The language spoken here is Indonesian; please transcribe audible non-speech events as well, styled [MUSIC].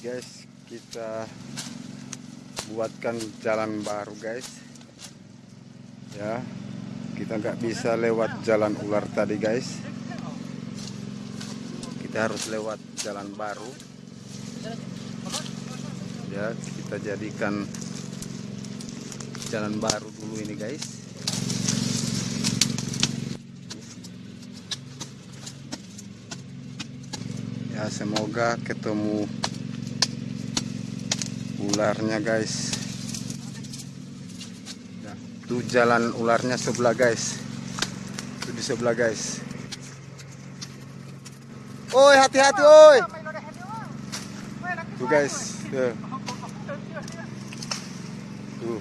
guys kita buatkan jalan baru guys. Ya kita nggak bisa lewat jalan ular tadi guys. Kita harus lewat jalan baru. Ya kita jadikan jalan baru dulu ini guys. Ya semoga ketemu ularnya guys. Ya, itu jalan ularnya sebelah guys. Itu di sebelah guys. Oi hati-hati oi. Tuh guys [LAUGHS] tuh tuh